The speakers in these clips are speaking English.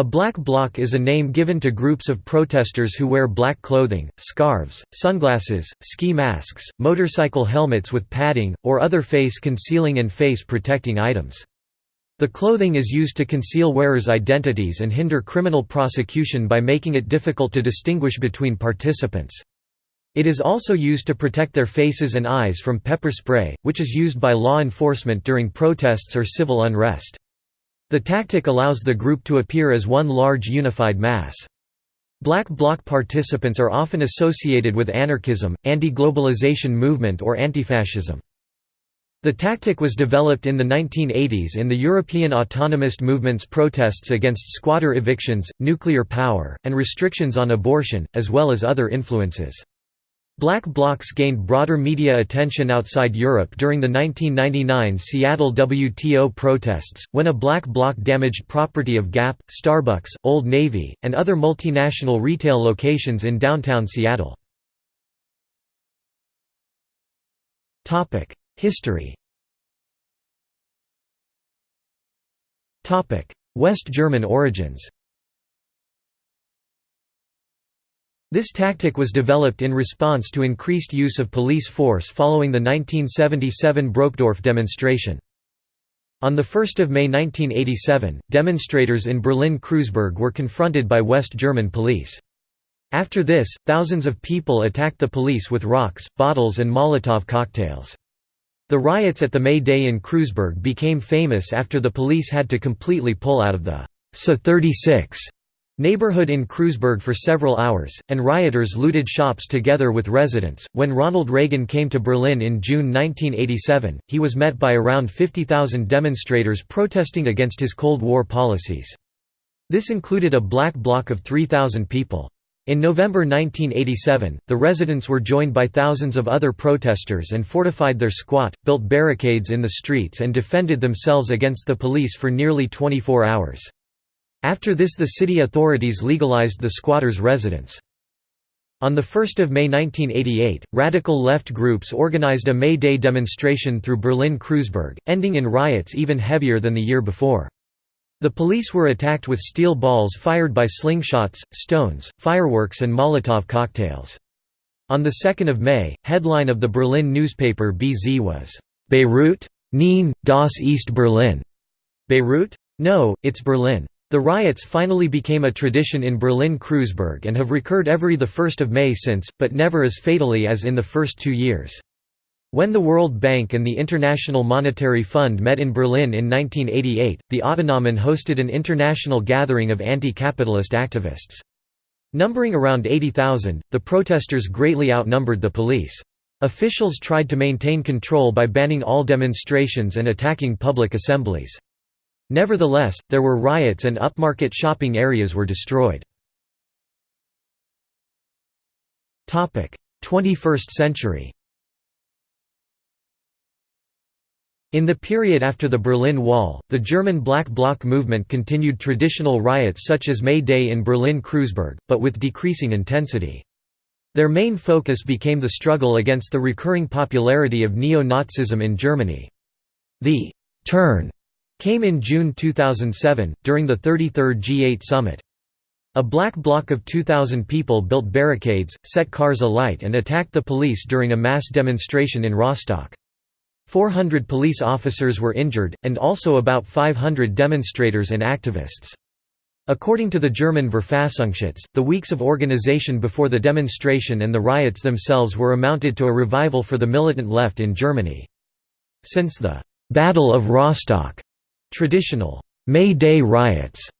A black bloc is a name given to groups of protesters who wear black clothing, scarves, sunglasses, ski masks, motorcycle helmets with padding, or other face-concealing and face-protecting items. The clothing is used to conceal wearers' identities and hinder criminal prosecution by making it difficult to distinguish between participants. It is also used to protect their faces and eyes from pepper spray, which is used by law enforcement during protests or civil unrest. The tactic allows the group to appear as one large unified mass. Black Bloc participants are often associated with anarchism, anti-globalization movement or antifascism. The tactic was developed in the 1980s in the European autonomist movement's protests against squatter evictions, nuclear power, and restrictions on abortion, as well as other influences. Black blocs gained broader media attention outside Europe during the 1999 Seattle WTO protests, when a black bloc damaged property of Gap, Starbucks, Old Navy, and other multinational retail locations in downtown Seattle. History West German origins This tactic was developed in response to increased use of police force following the 1977 Brokdorf demonstration. On 1 May 1987, demonstrators in Berlin-Kreuzberg were confronted by West German police. After this, thousands of people attacked the police with rocks, bottles and Molotov cocktails. The riots at the May Day in Kreuzberg became famous after the police had to completely pull out of the SA-36 neighborhood in Kreuzberg for several hours, and rioters looted shops together with residents. When Ronald Reagan came to Berlin in June 1987, he was met by around 50,000 demonstrators protesting against his Cold War policies. This included a black bloc of 3,000 people. In November 1987, the residents were joined by thousands of other protesters and fortified their squat, built barricades in the streets and defended themselves against the police for nearly 24 hours. After this the city authorities legalized the squatters' residence. On 1 May 1988, radical left groups organized a May Day demonstration through Berlin-Kreuzberg, ending in riots even heavier than the year before. The police were attacked with steel balls fired by slingshots, stones, fireworks and Molotov cocktails. On 2 May, headline of the Berlin newspaper BZ was, "'Beirut? Nein, das ist Berlin' Beirut? No, it's Berlin. The riots finally became a tradition in Berlin-Kreuzberg and have recurred every 1 May since, but never as fatally as in the first two years. When the World Bank and the International Monetary Fund met in Berlin in 1988, the Autonomen hosted an international gathering of anti-capitalist activists. Numbering around 80,000, the protesters greatly outnumbered the police. Officials tried to maintain control by banning all demonstrations and attacking public assemblies. Nevertheless, there were riots and upmarket shopping areas were destroyed. 21st century In the period after the Berlin Wall, the German Black Bloc movement continued traditional riots such as May Day in Berlin-Kreuzberg, but with decreasing intensity. Their main focus became the struggle against the recurring popularity of neo-Nazism in Germany. The «turn» came in June 2007, during the 33rd G8 summit. A black bloc of 2,000 people built barricades, set cars alight and attacked the police during a mass demonstration in Rostock. 400 police officers were injured, and also about 500 demonstrators and activists. According to the German Verfassungsschutz, the weeks of organization before the demonstration and the riots themselves were amounted to a revival for the militant left in Germany. Since the «Battle of Rostock», Traditional May Day riots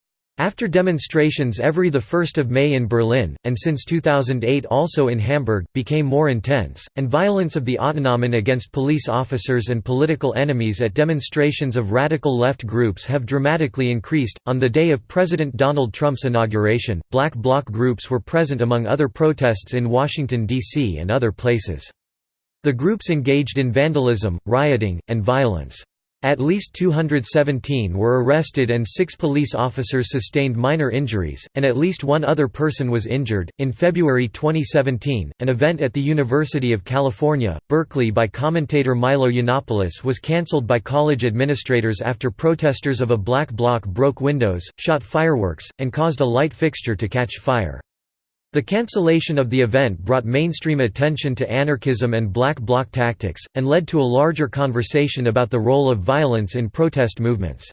after demonstrations every 1 May in Berlin, and since 2008 also in Hamburg, became more intense, and violence of the Autonomen against police officers and political enemies at demonstrations of radical left groups have dramatically increased. On the day of President Donald Trump's inauguration, black bloc groups were present among other protests in Washington, D.C. and other places. The groups engaged in vandalism, rioting, and violence. At least 217 were arrested and six police officers sustained minor injuries, and at least one other person was injured. In February 2017, an event at the University of California, Berkeley by commentator Milo Yiannopoulos was cancelled by college administrators after protesters of a black bloc broke windows, shot fireworks, and caused a light fixture to catch fire. The cancellation of the event brought mainstream attention to anarchism and black bloc tactics, and led to a larger conversation about the role of violence in protest movements.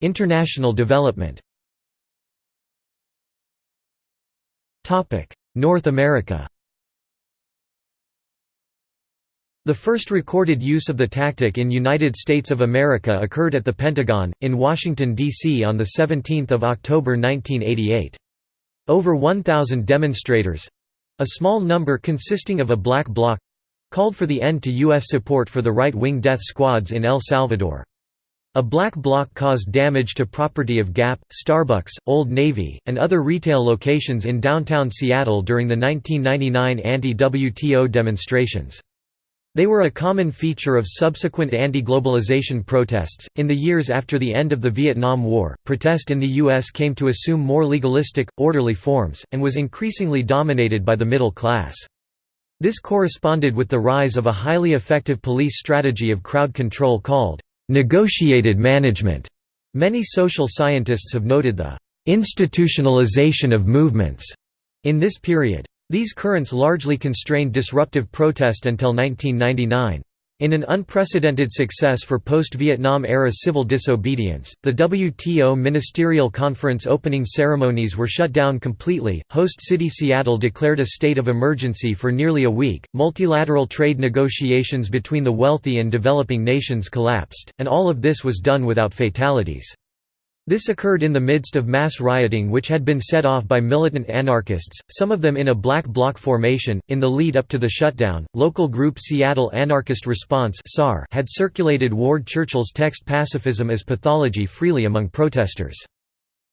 International development North America The first recorded use of the tactic in United States of America occurred at the Pentagon, in Washington, D.C. on 17 October 1988. Over 1,000 demonstrators—a small number consisting of a black bloc—called for the end to U.S. support for the right-wing death squads in El Salvador. A black bloc caused damage to property of Gap, Starbucks, Old Navy, and other retail locations in downtown Seattle during the 1999 anti-WTO demonstrations. They were a common feature of subsequent anti-globalization protests. In the years after the end of the Vietnam War, protest in the US came to assume more legalistic, orderly forms, and was increasingly dominated by the middle class. This corresponded with the rise of a highly effective police strategy of crowd control called negotiated management. Many social scientists have noted the institutionalization of movements in this period. These currents largely constrained disruptive protest until 1999. In an unprecedented success for post-Vietnam-era civil disobedience, the WTO Ministerial Conference opening ceremonies were shut down completely, host city Seattle declared a state of emergency for nearly a week, multilateral trade negotiations between the wealthy and developing nations collapsed, and all of this was done without fatalities. This occurred in the midst of mass rioting which had been set off by militant anarchists, some of them in a black bloc formation. In the lead up to the shutdown, local group Seattle Anarchist Response had circulated Ward Churchill's text Pacifism as Pathology freely among protesters.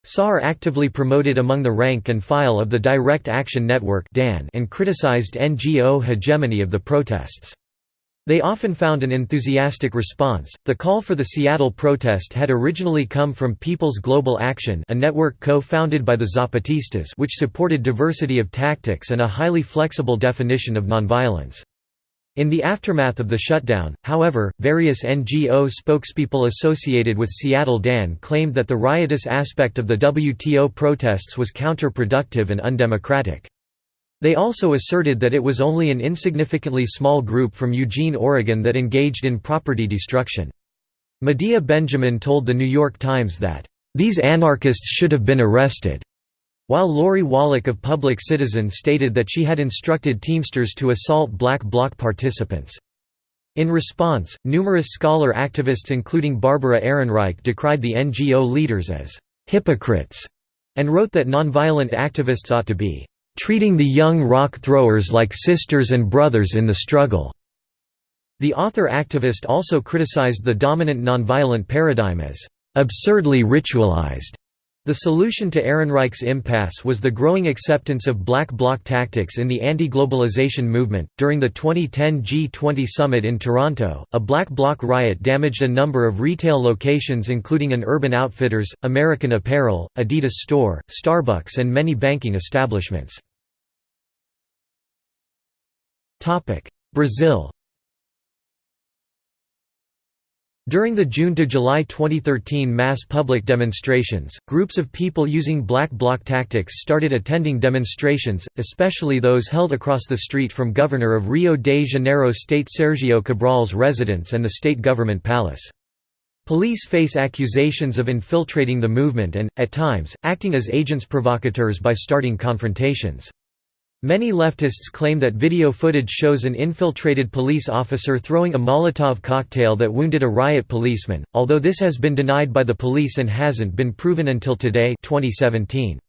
SAR actively promoted among the rank and file of the Direct Action Network and criticized NGO hegemony of the protests. They often found an enthusiastic response. The call for the Seattle protest had originally come from People's Global Action, a network co-founded by the Zapatistas, which supported diversity of tactics and a highly flexible definition of nonviolence. In the aftermath of the shutdown, however, various NGO spokespeople associated with Seattle DAN claimed that the riotous aspect of the WTO protests was counterproductive and undemocratic. They also asserted that it was only an insignificantly small group from Eugene, Oregon that engaged in property destruction. Medea Benjamin told The New York Times that, "...these anarchists should have been arrested." While Lori Wallach of Public Citizen stated that she had instructed Teamsters to assault Black Bloc participants. In response, numerous scholar activists including Barbara Ehrenreich decried the NGO leaders as «hypocrites» and wrote that nonviolent activists ought to be treating the young rock throwers like sisters and brothers in the struggle." The author-activist also criticized the dominant nonviolent paradigm as absurdly ritualized. The solution to Ehrenreich's impasse was the growing acceptance of black bloc tactics in the anti-globalization movement. During the 2010 G20 summit in Toronto, a black bloc riot damaged a number of retail locations including an Urban Outfitters, American Apparel, Adidas store, Starbucks and many banking establishments. Brazil During the June to July 2013 mass public demonstrations, groups of people using black bloc tactics started attending demonstrations, especially those held across the street from Governor of Rio de Janeiro State Sergio Cabral's residence and the state government palace. Police face accusations of infiltrating the movement and, at times, acting as agents provocateurs by starting confrontations. Many leftists claim that video footage shows an infiltrated police officer throwing a Molotov cocktail that wounded a riot policeman, although this has been denied by the police and hasn't been proven until today 2017.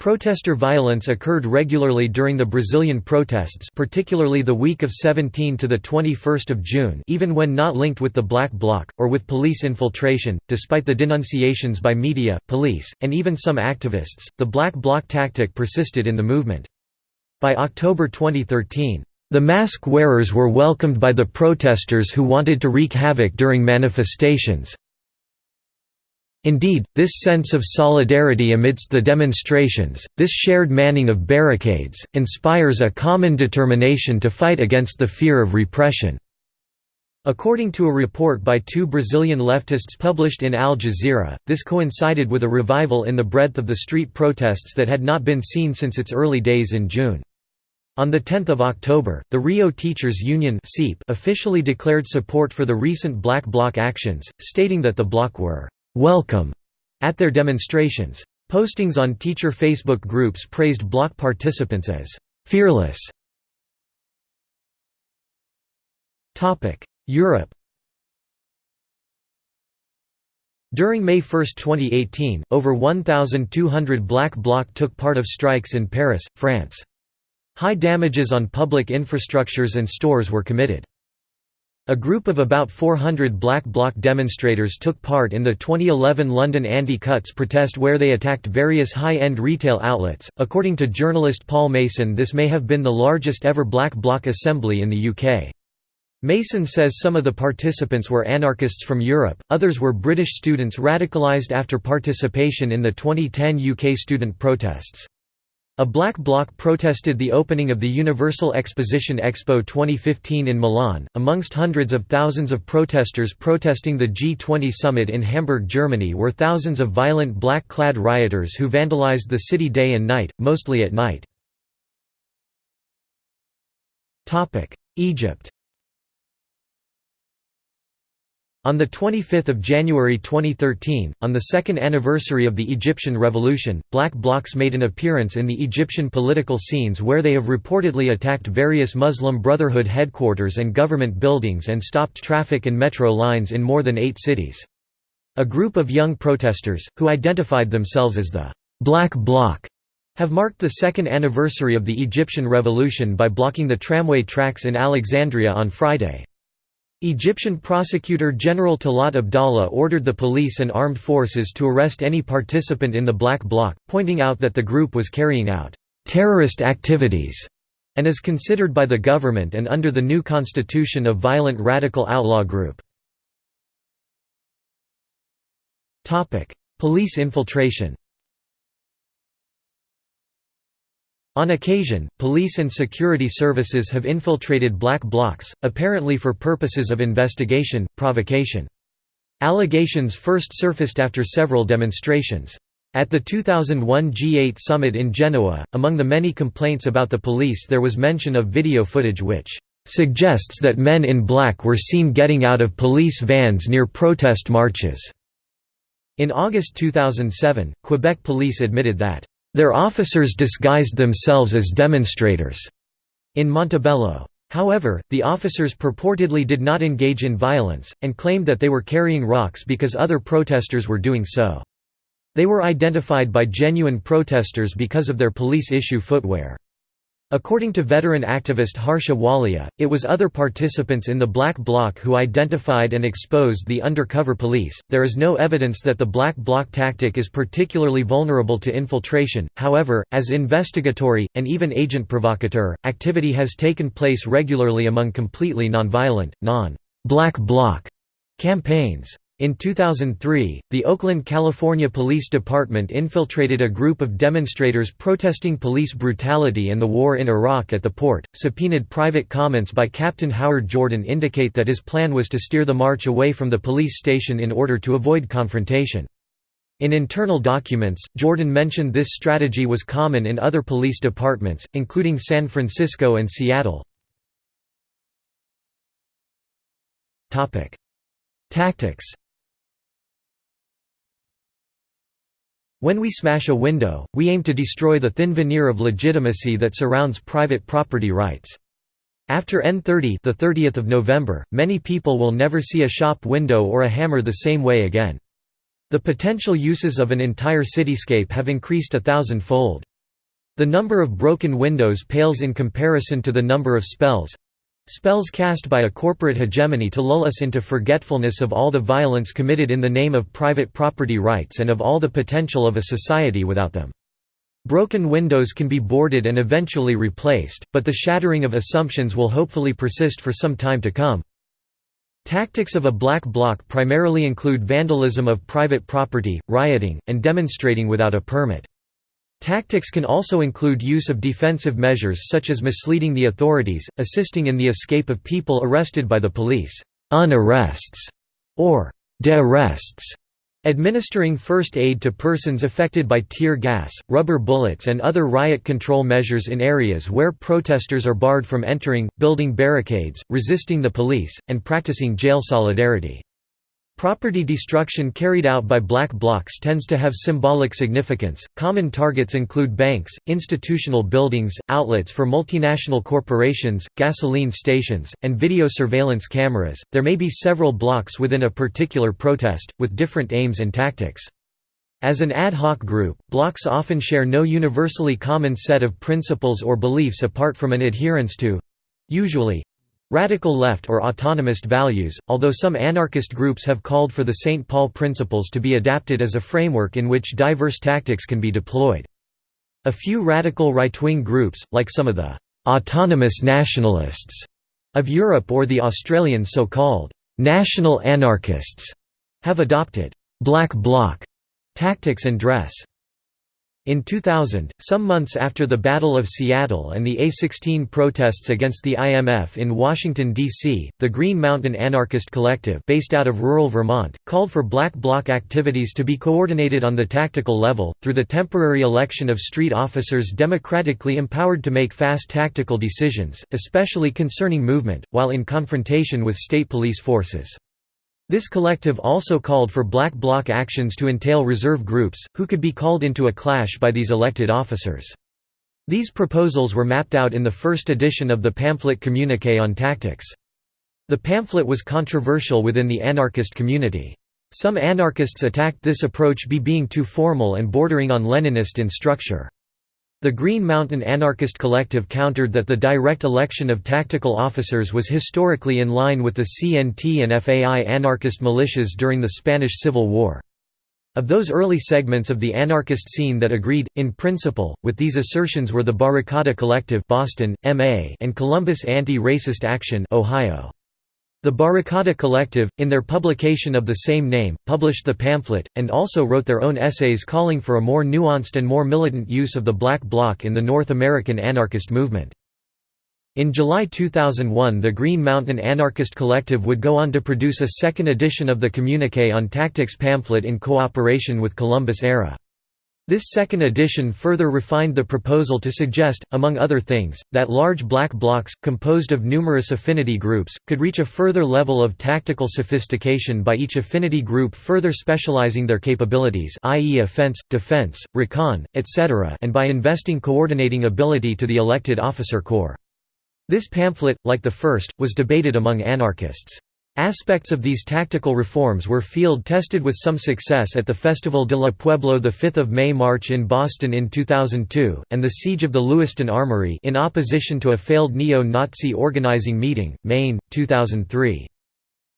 Protester violence occurred regularly during the Brazilian protests particularly the week of 17 to 21 June even when not linked with the Black Bloc, or with police infiltration, despite the denunciations by media, police, and even some activists, the Black Bloc tactic persisted in the movement. By October 2013, The mask wearers were welcomed by the protesters who wanted to wreak havoc during manifestations. Indeed, this sense of solidarity amidst the demonstrations, this shared manning of barricades, inspires a common determination to fight against the fear of repression. According to a report by two Brazilian leftists published in Al Jazeera, this coincided with a revival in the breadth of the street protests that had not been seen since its early days in June. On 10 October, the Rio Teachers Union officially declared support for the recent Black Bloc actions, stating that the bloc were «welcome» at their demonstrations. Postings on teacher Facebook groups praised bloc participants as «fearless». Europe During May 1, 2018, over 1,200 Black Bloc took part of strikes in Paris, France. High damages on public infrastructures and stores were committed. A group of about 400 Black Bloc demonstrators took part in the 2011 London Anti-Cuts protest where they attacked various high-end retail outlets. According to journalist Paul Mason this may have been the largest ever Black Bloc assembly in the UK. Mason says some of the participants were anarchists from Europe, others were British students radicalised after participation in the 2010 UK student protests. A black bloc protested the opening of the Universal Exposition Expo 2015 in Milan, amongst hundreds of thousands of protesters protesting the G20 summit in Hamburg, Germany were thousands of violent black-clad rioters who vandalized the city day and night, mostly at night. Egypt On 25 January 2013, on the second anniversary of the Egyptian Revolution, black blocs made an appearance in the Egyptian political scenes where they have reportedly attacked various Muslim Brotherhood headquarters and government buildings and stopped traffic and metro lines in more than eight cities. A group of young protesters, who identified themselves as the «Black Bloc», have marked the second anniversary of the Egyptian Revolution by blocking the tramway tracks in Alexandria on Friday. Egyptian Prosecutor General Talat Abdallah ordered the police and armed forces to arrest any participant in the Black Bloc, pointing out that the group was carrying out terrorist activities and is considered by the government and under the new constitution a violent radical outlaw group. Police infiltration On occasion, police and security services have infiltrated black blocs, apparently for purposes of investigation, provocation. Allegations first surfaced after several demonstrations. At the 2001 G8 summit in Genoa, among the many complaints about the police there was mention of video footage which "...suggests that men in black were seen getting out of police vans near protest marches." In August 2007, Quebec police admitted that their officers disguised themselves as demonstrators in Montebello. However, the officers purportedly did not engage in violence, and claimed that they were carrying rocks because other protesters were doing so. They were identified by genuine protesters because of their police-issue footwear. According to veteran activist Harsha Walia, it was other participants in the Black Bloc who identified and exposed the undercover police. There is no evidence that the Black Bloc tactic is particularly vulnerable to infiltration, however, as investigatory, and even agent provocateur, activity has taken place regularly among completely nonviolent, non-Black Bloc campaigns. In 2003, the Oakland, California Police Department infiltrated a group of demonstrators protesting police brutality and the war in Iraq at the port. Subpoenaed private comments by Captain Howard Jordan indicate that his plan was to steer the march away from the police station in order to avoid confrontation. In internal documents, Jordan mentioned this strategy was common in other police departments, including San Francisco and Seattle. Tactics When we smash a window, we aim to destroy the thin veneer of legitimacy that surrounds private property rights. After N30 the 30th of November, many people will never see a shop window or a hammer the same way again. The potential uses of an entire cityscape have increased a thousand-fold. The number of broken windows pales in comparison to the number of spells, Spells cast by a corporate hegemony to lull us into forgetfulness of all the violence committed in the name of private property rights and of all the potential of a society without them. Broken windows can be boarded and eventually replaced, but the shattering of assumptions will hopefully persist for some time to come. Tactics of a black bloc primarily include vandalism of private property, rioting, and demonstrating without a permit. Tactics can also include use of defensive measures such as misleading the authorities, assisting in the escape of people arrested by the police unarrests, or de-arrests, Administering first aid to persons affected by tear gas, rubber bullets and other riot control measures in areas where protesters are barred from entering, building barricades, resisting the police, and practicing jail solidarity. Property destruction carried out by black blocs tends to have symbolic significance. Common targets include banks, institutional buildings, outlets for multinational corporations, gasoline stations, and video surveillance cameras. There may be several blocs within a particular protest, with different aims and tactics. As an ad hoc group, blocs often share no universally common set of principles or beliefs apart from an adherence to usually Radical left or autonomist values, although some anarchist groups have called for the St. Paul principles to be adapted as a framework in which diverse tactics can be deployed. A few radical right-wing groups, like some of the «autonomous nationalists» of Europe or the Australian so-called «national anarchists», have adopted «black bloc» tactics and dress. In 2000, some months after the Battle of Seattle and the A-16 protests against the IMF in Washington, D.C., the Green Mountain Anarchist Collective based out of rural Vermont, called for black bloc activities to be coordinated on the tactical level, through the temporary election of street officers democratically empowered to make fast tactical decisions, especially concerning movement, while in confrontation with state police forces. This collective also called for black bloc actions to entail reserve groups, who could be called into a clash by these elected officers. These proposals were mapped out in the first edition of the pamphlet Communiqué on Tactics. The pamphlet was controversial within the anarchist community. Some anarchists attacked this approach be being too formal and bordering on Leninist in structure. The Green Mountain Anarchist Collective countered that the direct election of tactical officers was historically in line with the CNT and FAI anarchist militias during the Spanish Civil War. Of those early segments of the anarchist scene that agreed, in principle, with these assertions were the Barricada Collective Boston, MA and Columbus Anti-Racist Action Ohio. The Barricada Collective, in their publication of the same name, published the pamphlet, and also wrote their own essays calling for a more nuanced and more militant use of the Black Bloc in the North American anarchist movement. In July 2001 the Green Mountain Anarchist Collective would go on to produce a second edition of the Communiqué on Tactics pamphlet in cooperation with Columbus ARA. This second edition further refined the proposal to suggest, among other things, that large black blocs, composed of numerous affinity groups, could reach a further level of tactical sophistication by each affinity group further specializing their capabilities i.e. offense, defense, recon, etc. and by investing coordinating ability to the elected officer corps. This pamphlet, like the first, was debated among anarchists. Aspects of these tactical reforms were field-tested with some success at the Festival de la Pueblo the 5th May-March in Boston in 2002, and the Siege of the Lewiston Armory in opposition to a failed neo-Nazi organizing meeting, Maine, 2003.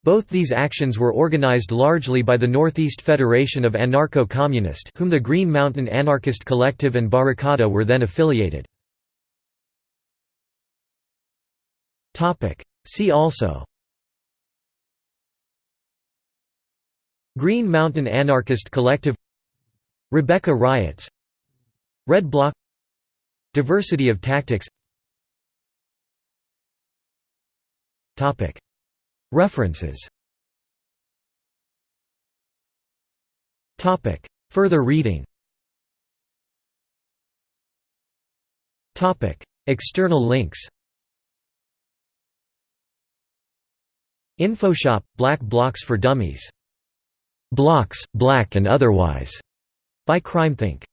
Both these actions were organized largely by the Northeast Federation of Anarcho-Communist whom the Green Mountain Anarchist Collective and Barricada were then affiliated. See also Green Mountain Anarchist Collective Rebecca Riots Red Bloc Diversity of tactics. References. Further reading. External links. Infoshop – Black Blocks for Dummies Blocks, Black and Otherwise, by CrimethInc.